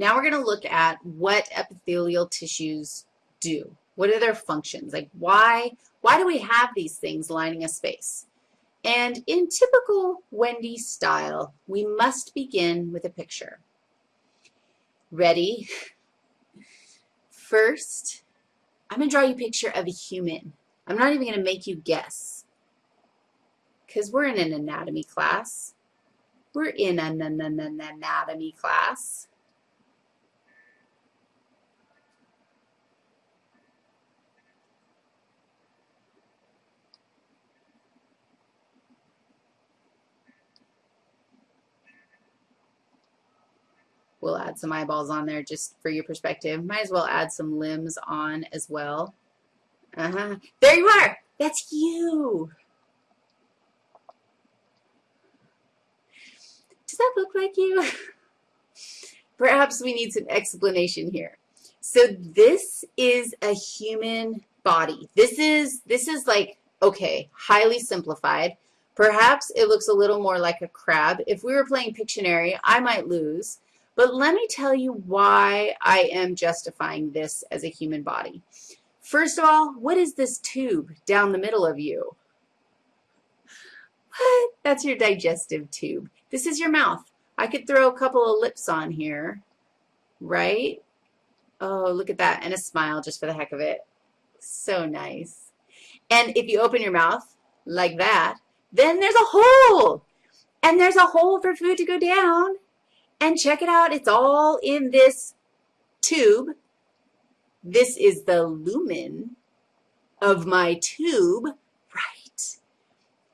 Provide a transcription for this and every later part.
Now we're going to look at what epithelial tissues do. What are their functions? Like why, why do we have these things lining a space? And in typical Wendy style, we must begin with a picture. Ready? First, I'm going to draw you a picture of a human. I'm not even going to make you guess because we're in an anatomy class. We're in an anatomy class. We'll add some eyeballs on there just for your perspective. Might as well add some limbs on as well. Uh-huh. There you are. That's you. Does that look like you? Perhaps we need some explanation here. So this is a human body. This is, this is like, okay, highly simplified. Perhaps it looks a little more like a crab. If we were playing Pictionary, I might lose. But let me tell you why I am justifying this as a human body. First of all, what is this tube down the middle of you? What? That's your digestive tube. This is your mouth. I could throw a couple of lips on here, right? Oh, look at that, and a smile just for the heck of it. So nice. And if you open your mouth like that, then there's a hole. And there's a hole for food to go down. And check it out, it's all in this tube. This is the lumen of my tube, right?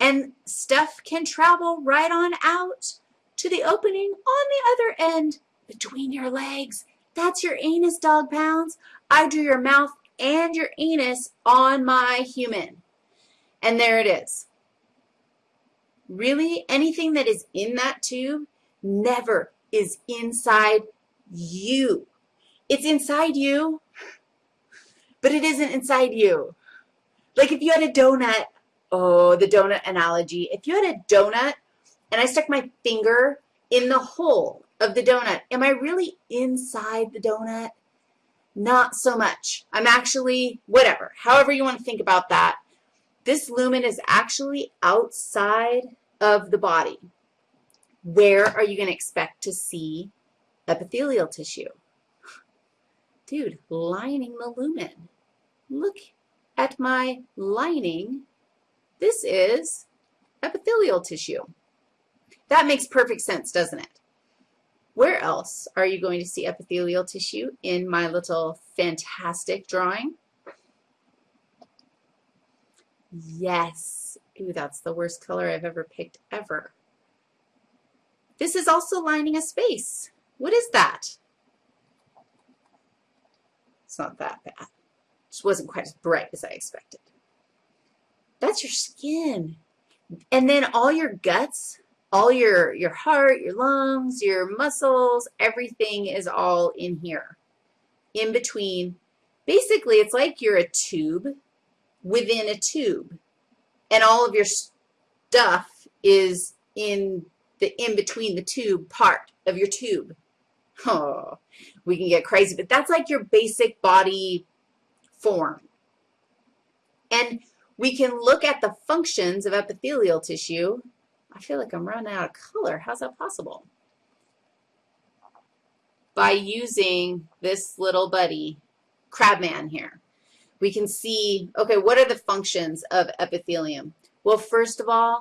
And stuff can travel right on out to the opening on the other end between your legs. That's your anus, dog pounds. I drew your mouth and your anus on my human. And there it is. Really, anything that is in that tube never is inside you. It's inside you, but it isn't inside you. Like if you had a donut, oh, the donut analogy. If you had a donut and I stuck my finger in the hole of the donut, am I really inside the donut? Not so much. I'm actually, whatever, however you want to think about that. This lumen is actually outside of the body where are you going to expect to see epithelial tissue? Dude, lining the lumen. Look at my lining. This is epithelial tissue. That makes perfect sense, doesn't it? Where else are you going to see epithelial tissue in my little fantastic drawing? Yes. Ooh, that's the worst color I've ever picked ever. This is also lining a space. What is that? It's not that bad. Just wasn't quite as bright as I expected. That's your skin. And then all your guts, all your, your heart, your lungs, your muscles, everything is all in here, in between. Basically, it's like you're a tube within a tube, and all of your stuff is in the in between the tube part of your tube. Oh, we can get crazy, but that's like your basic body form. And we can look at the functions of epithelial tissue. I feel like I'm running out of color. How's that possible? By using this little buddy, Crabman here. We can see, okay, what are the functions of epithelium? Well, first of all,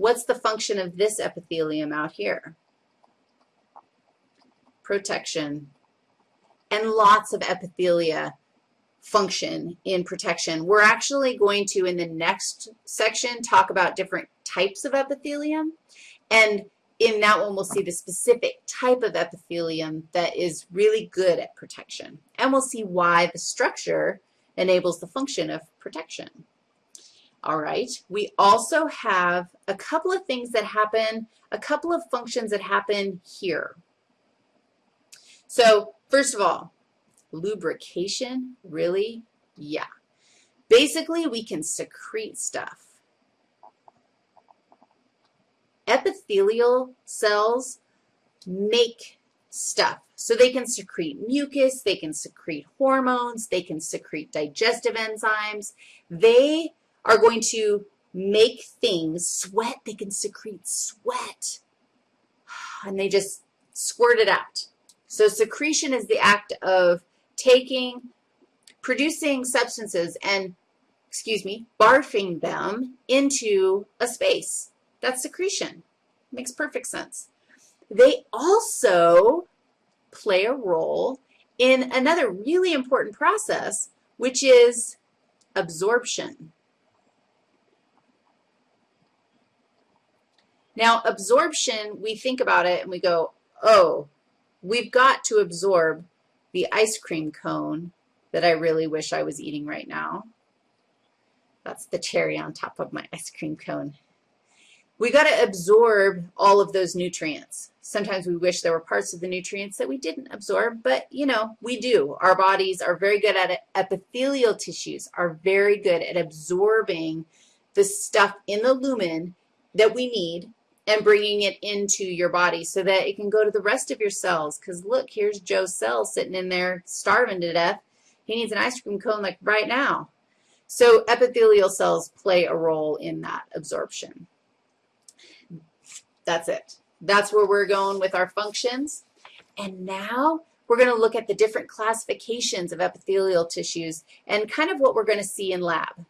What's the function of this epithelium out here? Protection. And lots of epithelia function in protection. We're actually going to, in the next section, talk about different types of epithelium. And in that one, we'll see the specific type of epithelium that is really good at protection. And we'll see why the structure enables the function of protection. All right, we also have a couple of things that happen, a couple of functions that happen here. So first of all, lubrication, really? Yeah. Basically, we can secrete stuff. Epithelial cells make stuff. So they can secrete mucus, they can secrete hormones, they can secrete digestive enzymes. They are going to make things sweat. They can secrete sweat. And they just squirt it out. So secretion is the act of taking, producing substances and, excuse me, barfing them into a space. That's secretion. Makes perfect sense. They also play a role in another really important process, which is absorption. Now, absorption, we think about it and we go, oh, we've got to absorb the ice cream cone that I really wish I was eating right now. That's the cherry on top of my ice cream cone. We got to absorb all of those nutrients. Sometimes we wish there were parts of the nutrients that we didn't absorb, but, you know, we do. Our bodies are very good at it. Epithelial tissues are very good at absorbing the stuff in the lumen that we need and bringing it into your body so that it can go to the rest of your cells. Because look, here's Joe's cell sitting in there starving to death. He needs an ice cream cone like right now. So epithelial cells play a role in that absorption. That's it. That's where we're going with our functions. And now we're going to look at the different classifications of epithelial tissues and kind of what we're going to see in lab.